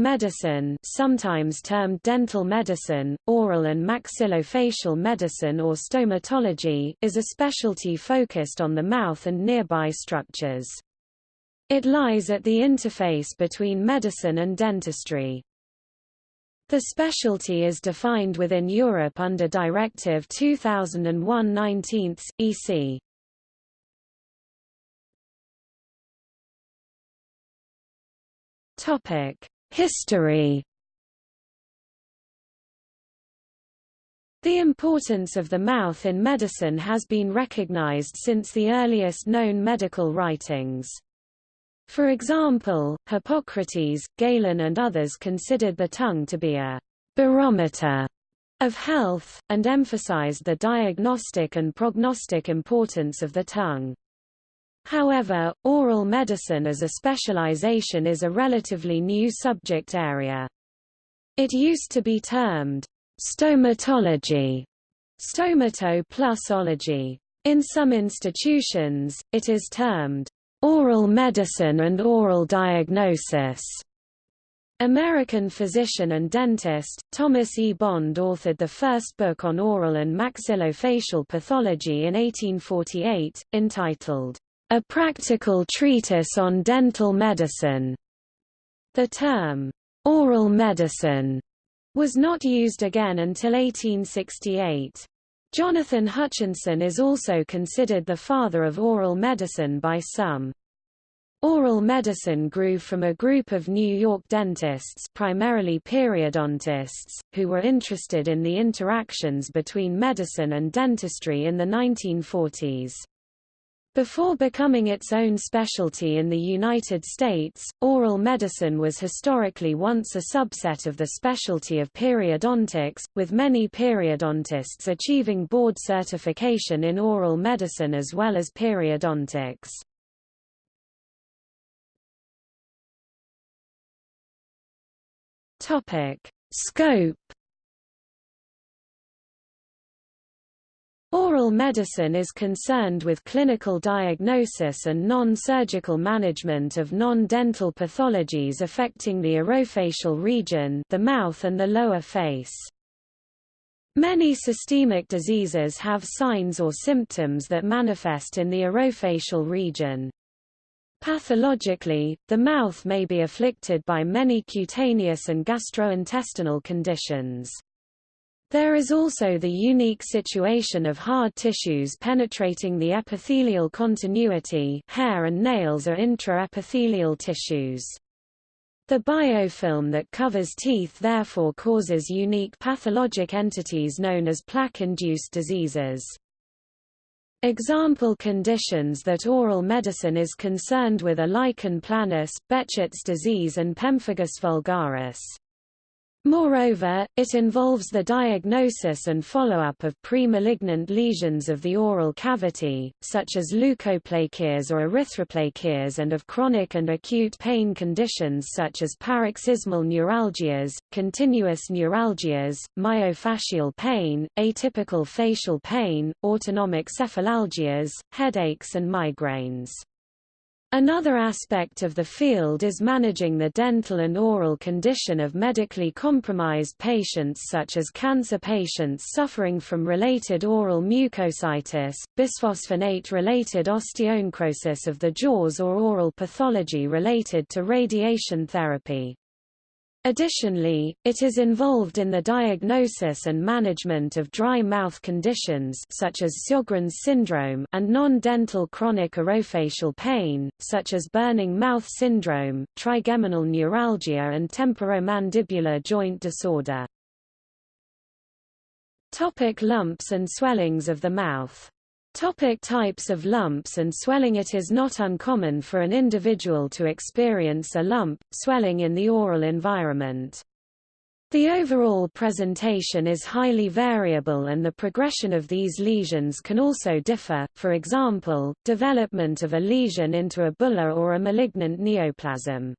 medicine sometimes termed dental medicine, oral and maxillofacial medicine or stomatology is a specialty focused on the mouth and nearby structures. It lies at the interface between medicine and dentistry. The specialty is defined within Europe under Directive 2001-19 EC. Topic: History. The importance of the mouth in medicine has been recognized since the earliest known medical writings. For example, Hippocrates, Galen and others considered the tongue to be a barometer of health, and emphasized the diagnostic and prognostic importance of the tongue. However, oral medicine as a specialization is a relatively new subject area. It used to be termed stomatology, stomato plus ology. In some institutions, it is termed oral medicine and oral diagnosis. American physician and dentist, Thomas E. Bond authored the first book on oral and maxillofacial pathology in 1848, entitled, a practical treatise on dental medicine. The term, oral medicine, was not used again until 1868. Jonathan Hutchinson is also considered the father of oral medicine by some. Oral medicine grew from a group of New York dentists primarily periodontists, who were interested in the interactions between medicine and dentistry in the 1940s. Before becoming its own specialty in the United States, oral medicine was historically once a subset of the specialty of periodontics, with many periodontists achieving board certification in oral medicine as well as periodontics. Scope Oral medicine is concerned with clinical diagnosis and non-surgical management of non-dental pathologies affecting the orofacial region the mouth and the lower face. Many systemic diseases have signs or symptoms that manifest in the orofacial region. Pathologically, the mouth may be afflicted by many cutaneous and gastrointestinal conditions. There is also the unique situation of hard tissues penetrating the epithelial continuity hair and nails are intraepithelial tissues. The biofilm that covers teeth therefore causes unique pathologic entities known as plaque-induced diseases. Example conditions that oral medicine is concerned with are lichen planus, Behçet's disease and pemphigus vulgaris. Moreover, it involves the diagnosis and follow-up of pre-malignant lesions of the oral cavity, such as leukoplakias or erythroplakias and of chronic and acute pain conditions such as paroxysmal neuralgias, continuous neuralgias, myofascial pain, atypical facial pain, autonomic cephalalgias, headaches and migraines. Another aspect of the field is managing the dental and oral condition of medically compromised patients such as cancer patients suffering from related oral mucositis, bisphosphonate-related osteonecrosis of the jaws or oral pathology related to radiation therapy. Additionally, it is involved in the diagnosis and management of dry mouth conditions such as Sjögren's syndrome and non-dental chronic orofacial pain, such as burning mouth syndrome, trigeminal neuralgia and temporomandibular joint disorder. Topic lumps and swellings of the mouth Topic types of lumps and swelling It is not uncommon for an individual to experience a lump, swelling in the oral environment. The overall presentation is highly variable and the progression of these lesions can also differ, for example, development of a lesion into a bulla or a malignant neoplasm.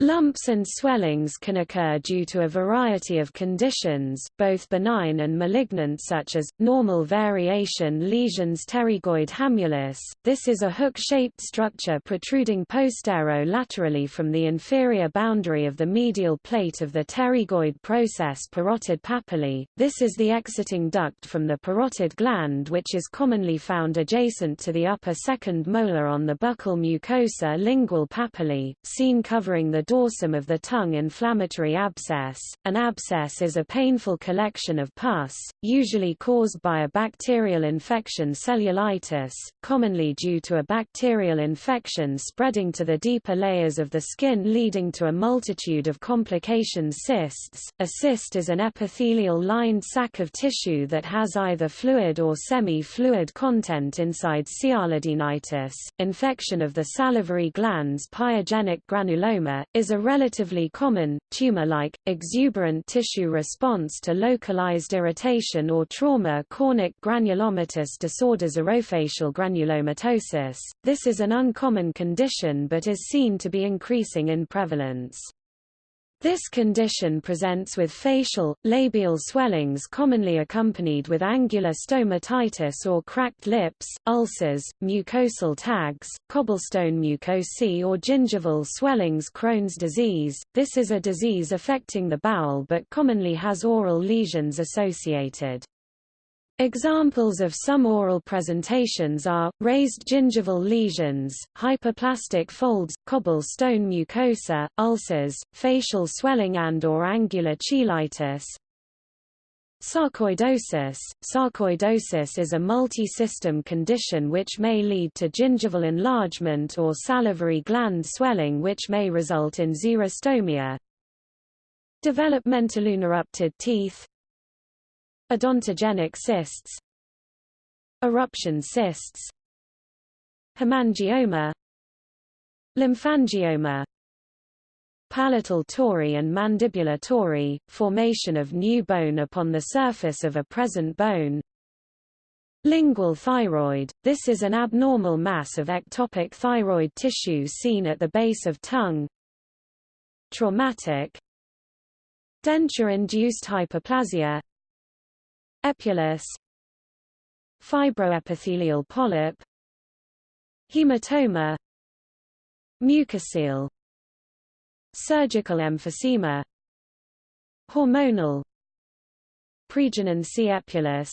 Lumps and swellings can occur due to a variety of conditions, both benign and malignant such as, normal variation lesions pterygoid hamulus. This is a hook-shaped structure protruding postero-laterally from the inferior boundary of the medial plate of the pterygoid process parotid papillae. This is the exiting duct from the parotid gland which is commonly found adjacent to the upper second molar on the buccal mucosa lingual papillae, seen covering the dorsum of the tongue inflammatory abscess. An abscess is a painful collection of pus, usually caused by a bacterial infection cellulitis, commonly due to a bacterial infection spreading to the deeper layers of the skin leading to a multitude of complications cysts. A cyst is an epithelial lined sac of tissue that has either fluid or semi-fluid content inside sialadenitis. Infection of the salivary glands pyogenic granuloma, is a relatively common, tumor-like, exuberant tissue response to localized irritation or trauma chronic granulomatous disorders orofacial granulomatosis. This is an uncommon condition but is seen to be increasing in prevalence. This condition presents with facial, labial swellings commonly accompanied with angular stomatitis or cracked lips, ulcers, mucosal tags, cobblestone mucosae or gingival swellings Crohn's disease. This is a disease affecting the bowel but commonly has oral lesions associated. Examples of some oral presentations are, raised gingival lesions, hyperplastic folds, cobblestone mucosa, ulcers, facial swelling and or angular cheilitis. Sarcoidosis Sarcoidosis is a multi-system condition which may lead to gingival enlargement or salivary gland swelling which may result in xerostomia. Developmental unerupted teeth Odontogenic cysts. Eruption cysts. Hemangioma. Lymphangioma Palatal tori and mandibular tori, formation of new bone upon the surface of a present bone. Lingual thyroid – This is an abnormal mass of ectopic thyroid tissue seen at the base of tongue. Traumatic. Denture-induced hyperplasia Epulis. Fibroepithelial polyp. Hematoma. Mucocele Surgical emphysema. Hormonal. Pregnancy epulis.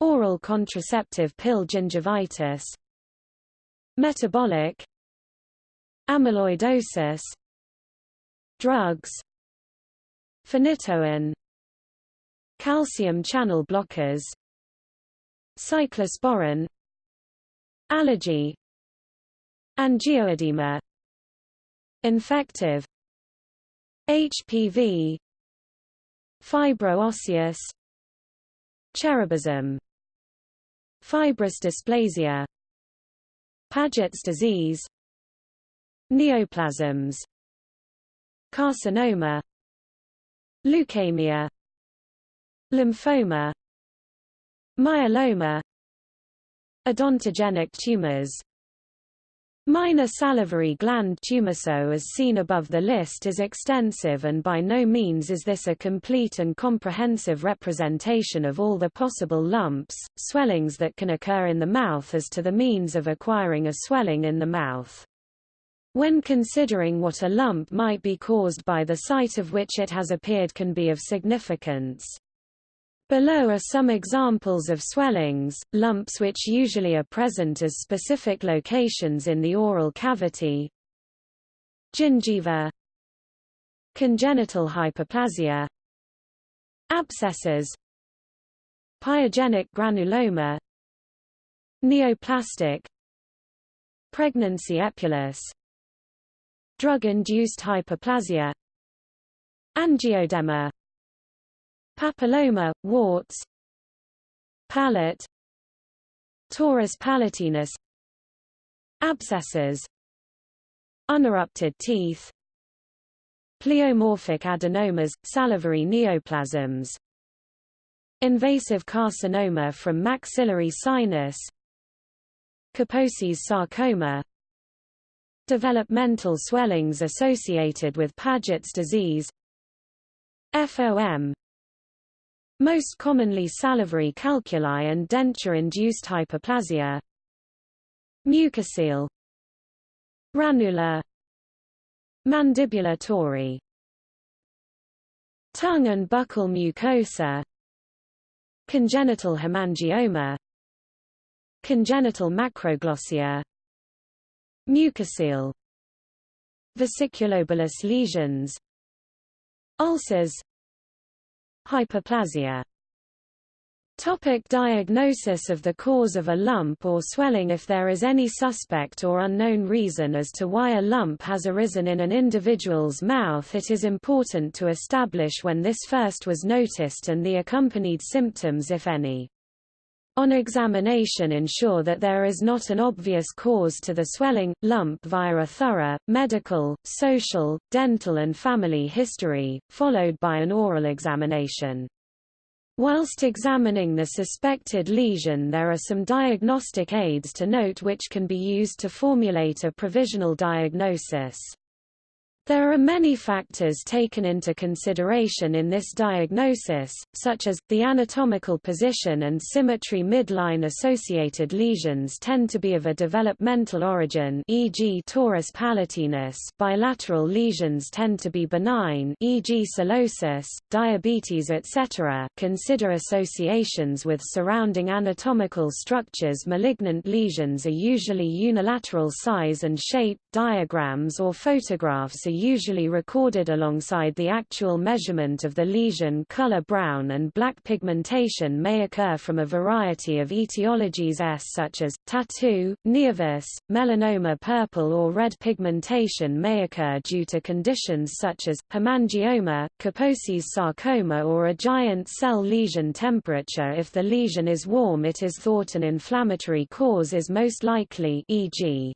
Oral contraceptive pill gingivitis. Metabolic. Amyloidosis. Drugs. Phenytoin calcium channel blockers cyclosporin allergy angioedema. Infective. HPV fibro-osseous cherubism. Fibrous dysplasia. Paget's disease. Neoplasms. Carcinoma. Leukemia lymphoma myeloma odontogenic tumors Minor salivary gland tumor so as seen above the list is extensive and by no means is this a complete and comprehensive representation of all the possible lumps, swellings that can occur in the mouth as to the means of acquiring a swelling in the mouth. When considering what a lump might be caused by the site of which it has appeared can be of significance. Below are some examples of swellings, lumps which usually are present as specific locations in the oral cavity. Gingiva. Congenital hyperplasia. Abscesses. Pyogenic granuloma. Neoplastic. Pregnancy epulis. Drug-induced hyperplasia. Angioedema Papilloma, warts Palate Torus palatinus Abscesses Unerupted teeth Pleomorphic adenomas, salivary neoplasms Invasive carcinoma from maxillary sinus Kaposi's sarcoma developmental swellings associated with Paget's disease FOM most commonly salivary calculi and denture-induced hyperplasia. Mucocele. Ranular mandibular tori tongue and buccal mucosa. Congenital hemangioma. Congenital macroglossia. Mucocele. Vesiculobullous lesions. Ulcers hyperplasia Topic diagnosis of the cause of a lump or swelling If there is any suspect or unknown reason as to why a lump has arisen in an individual's mouth it is important to establish when this first was noticed and the accompanied symptoms if any. On examination ensure that there is not an obvious cause to the swelling, lump via a thorough, medical, social, dental and family history, followed by an oral examination. Whilst examining the suspected lesion there are some diagnostic aids to note which can be used to formulate a provisional diagnosis. There are many factors taken into consideration in this diagnosis, such as, the anatomical position and symmetry midline associated lesions tend to be of a developmental origin e.g. torus palatinus bilateral lesions tend to be benign e.g. cirrhosis, diabetes etc. Consider associations with surrounding anatomical structures Malignant lesions are usually unilateral size and shape, diagrams or photographs are usually recorded alongside the actual measurement of the lesion color brown and black pigmentation may occur from a variety of etiologies S such as, tattoo, nevus, melanoma purple or red pigmentation may occur due to conditions such as, hemangioma, Kaposi's sarcoma or a giant cell lesion temperature if the lesion is warm it is thought an inflammatory cause is most likely e.g.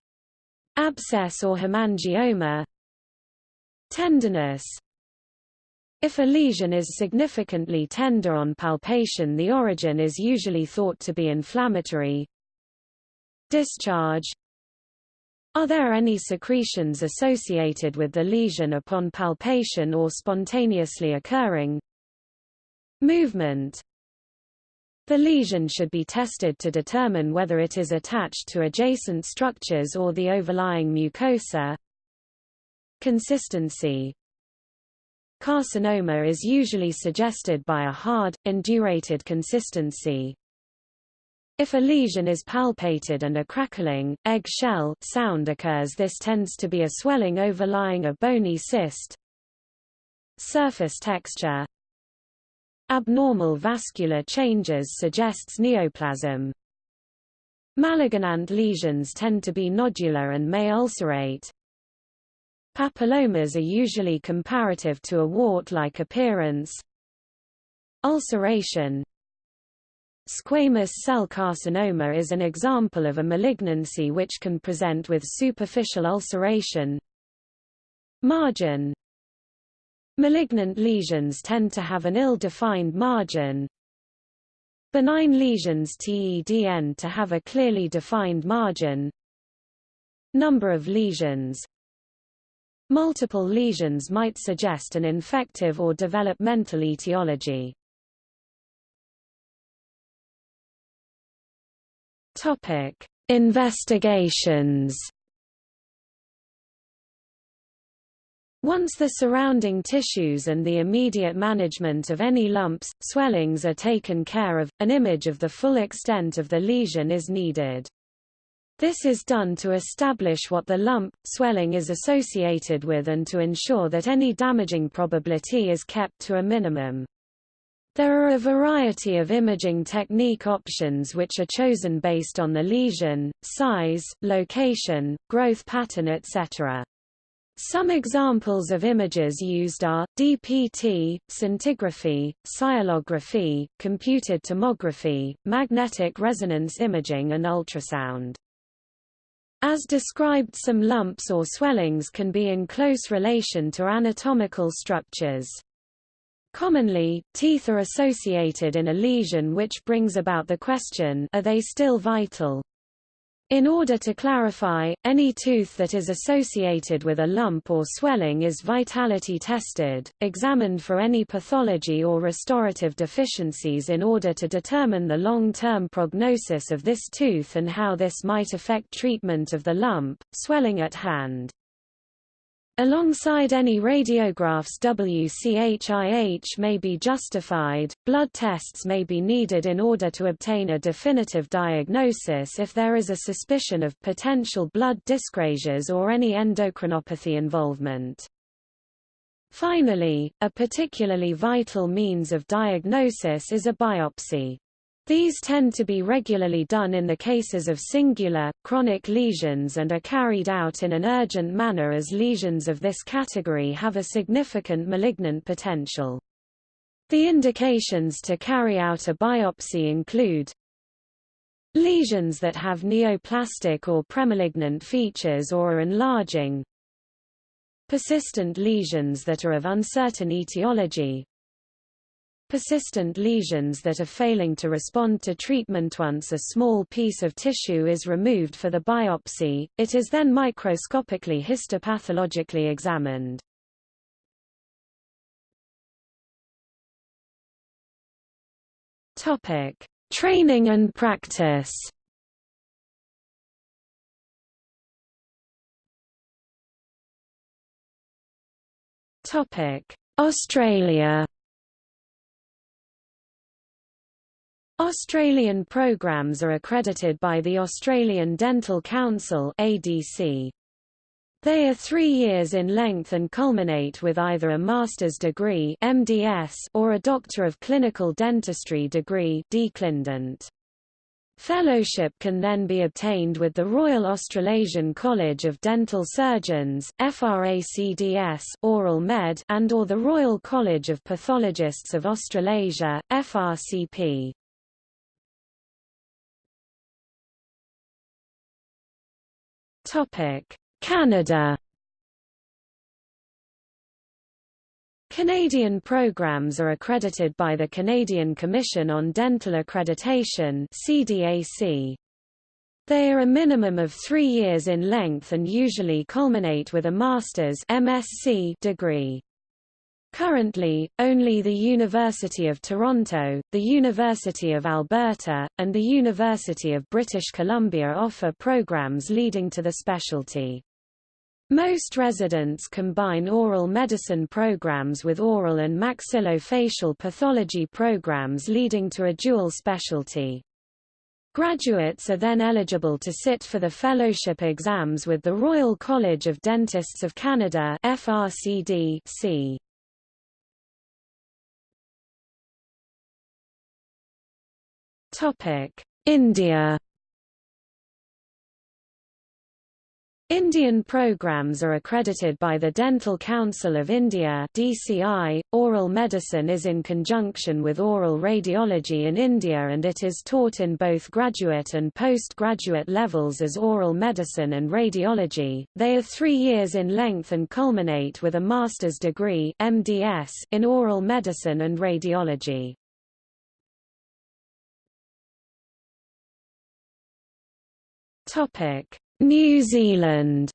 abscess or hemangioma, Tenderness If a lesion is significantly tender on palpation the origin is usually thought to be inflammatory. Discharge Are there any secretions associated with the lesion upon palpation or spontaneously occurring? Movement the lesion should be tested to determine whether it is attached to adjacent structures or the overlying mucosa. Consistency Carcinoma is usually suggested by a hard, indurated consistency. If a lesion is palpated and a crackling, egg-shell sound occurs this tends to be a swelling overlying a bony cyst. Surface texture Abnormal vascular changes suggests neoplasm. Malignant lesions tend to be nodular and may ulcerate. Papillomas are usually comparative to a wart-like appearance. Ulceration Squamous cell carcinoma is an example of a malignancy which can present with superficial ulceration. Margin Malignant lesions tend to have an ill-defined margin. Benign lesions TEDN to have a clearly defined margin. Number of lesions Multiple lesions might suggest an infective or developmental etiology. Topic: Investigations. Once the surrounding tissues and the immediate management of any lumps, swellings are taken care of, an image of the full extent of the lesion is needed. This is done to establish what the lump, swelling is associated with and to ensure that any damaging probability is kept to a minimum. There are a variety of imaging technique options which are chosen based on the lesion, size, location, growth pattern etc. Some examples of images used are, DPT, scintigraphy, sialography, computed tomography, magnetic resonance imaging and ultrasound. As described some lumps or swellings can be in close relation to anatomical structures. Commonly, teeth are associated in a lesion which brings about the question are they still vital? In order to clarify, any tooth that is associated with a lump or swelling is vitality tested, examined for any pathology or restorative deficiencies in order to determine the long-term prognosis of this tooth and how this might affect treatment of the lump, swelling at hand. Alongside any radiographs WCHIH may be justified, blood tests may be needed in order to obtain a definitive diagnosis if there is a suspicion of potential blood dyscrasias or any endocrinopathy involvement. Finally, a particularly vital means of diagnosis is a biopsy. These tend to be regularly done in the cases of singular, chronic lesions and are carried out in an urgent manner as lesions of this category have a significant malignant potential. The indications to carry out a biopsy include lesions that have neoplastic or premalignant features or are enlarging, persistent lesions that are of uncertain etiology, persistent lesions that are failing to respond to treatment once a small piece of tissue is removed for the biopsy, it is then microscopically histopathologically examined. Topic: Training and practice. Topic: Australia. Australian programs are accredited by the Australian Dental Council ADC. They are three years in length and culminate with either a master's degree MDS or a Doctor of Clinical Dentistry degree DClindent. Fellowship can then be obtained with the Royal Australasian College of Dental Surgeons FRACDS Oral Med and or the Royal College of Pathologists of Australasia FRCP. Canada Canadian programs are accredited by the Canadian Commission on Dental Accreditation CDAC. They are a minimum of three years in length and usually culminate with a master's MSc degree. Currently, only the University of Toronto, the University of Alberta, and the University of British Columbia offer programs leading to the specialty. Most residents combine oral medicine programs with oral and maxillofacial pathology programs leading to a dual specialty. Graduates are then eligible to sit for the fellowship exams with the Royal College of Dentists of Canada FRCD -C. India. Indian programs are accredited by the Dental Council of India DCI. Oral medicine is in conjunction with oral radiology in India and it is taught in both graduate and postgraduate levels as oral medicine and radiology. They are 3 years in length and culminate with a master's degree MDS in oral medicine and radiology. Topic: New Zealand.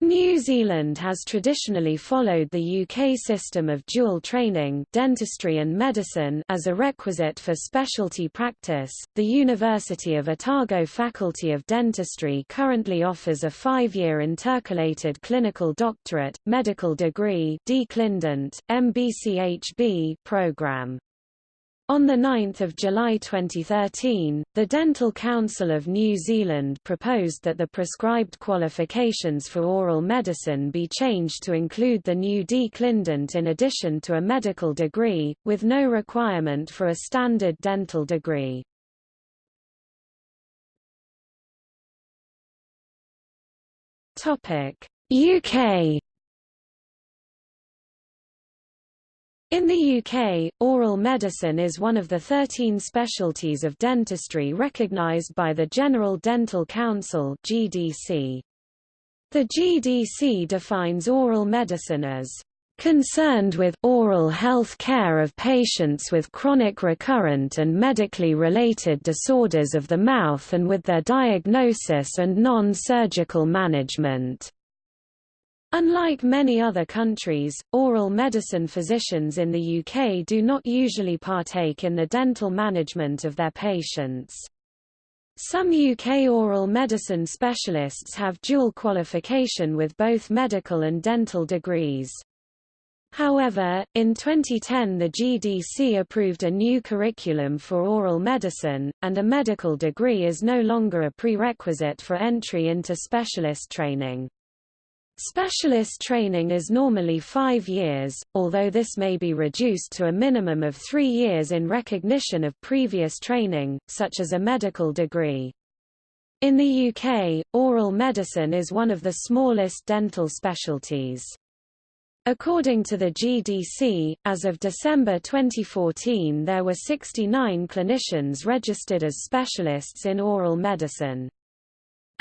New Zealand has traditionally followed the UK system of dual training dentistry and medicine as a requisite for specialty practice. The University of Otago Faculty of Dentistry currently offers a five-year intercalated clinical doctorate, medical degree DClindent, MBCHB program. On 9 July 2013, the Dental Council of New Zealand proposed that the prescribed qualifications for oral medicine be changed to include the new DClindent in addition to a medical degree, with no requirement for a standard dental degree. UK In the UK, oral medicine is one of the 13 specialties of dentistry recognised by the General Dental Council GDC. The GDC defines oral medicine as concerned with oral health care of patients with chronic recurrent and medically related disorders of the mouth and with their diagnosis and non-surgical management. Unlike many other countries, oral medicine physicians in the UK do not usually partake in the dental management of their patients. Some UK oral medicine specialists have dual qualification with both medical and dental degrees. However, in 2010 the GDC approved a new curriculum for oral medicine, and a medical degree is no longer a prerequisite for entry into specialist training. Specialist training is normally five years, although this may be reduced to a minimum of three years in recognition of previous training, such as a medical degree. In the UK, oral medicine is one of the smallest dental specialties. According to the GDC, as of December 2014 there were 69 clinicians registered as specialists in oral medicine.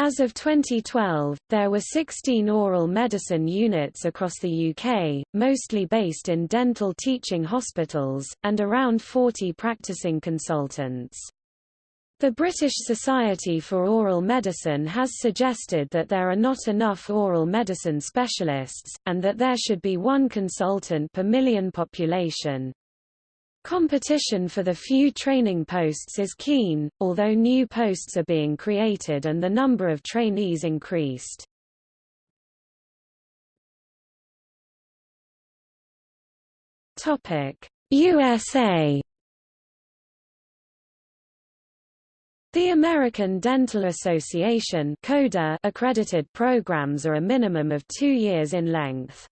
As of 2012, there were 16 oral medicine units across the UK, mostly based in dental teaching hospitals, and around 40 practicing consultants. The British Society for Oral Medicine has suggested that there are not enough oral medicine specialists, and that there should be one consultant per million population. Competition for the few training posts is keen, although new posts are being created and the number of trainees increased. USA The American Dental Association accredited programs are a minimum of two years in length.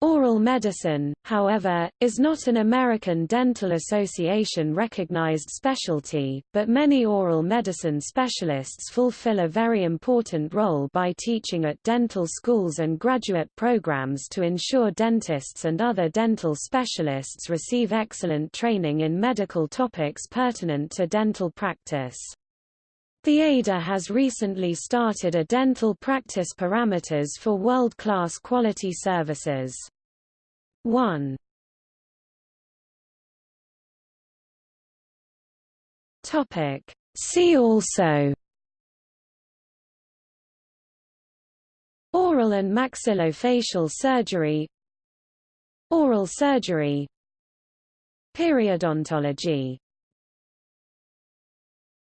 Oral medicine, however, is not an American Dental Association recognized specialty, but many oral medicine specialists fulfill a very important role by teaching at dental schools and graduate programs to ensure dentists and other dental specialists receive excellent training in medical topics pertinent to dental practice. The ADA has recently started a dental practice parameters for world-class quality services. 1. Topic. See also Oral and maxillofacial surgery Oral surgery Periodontology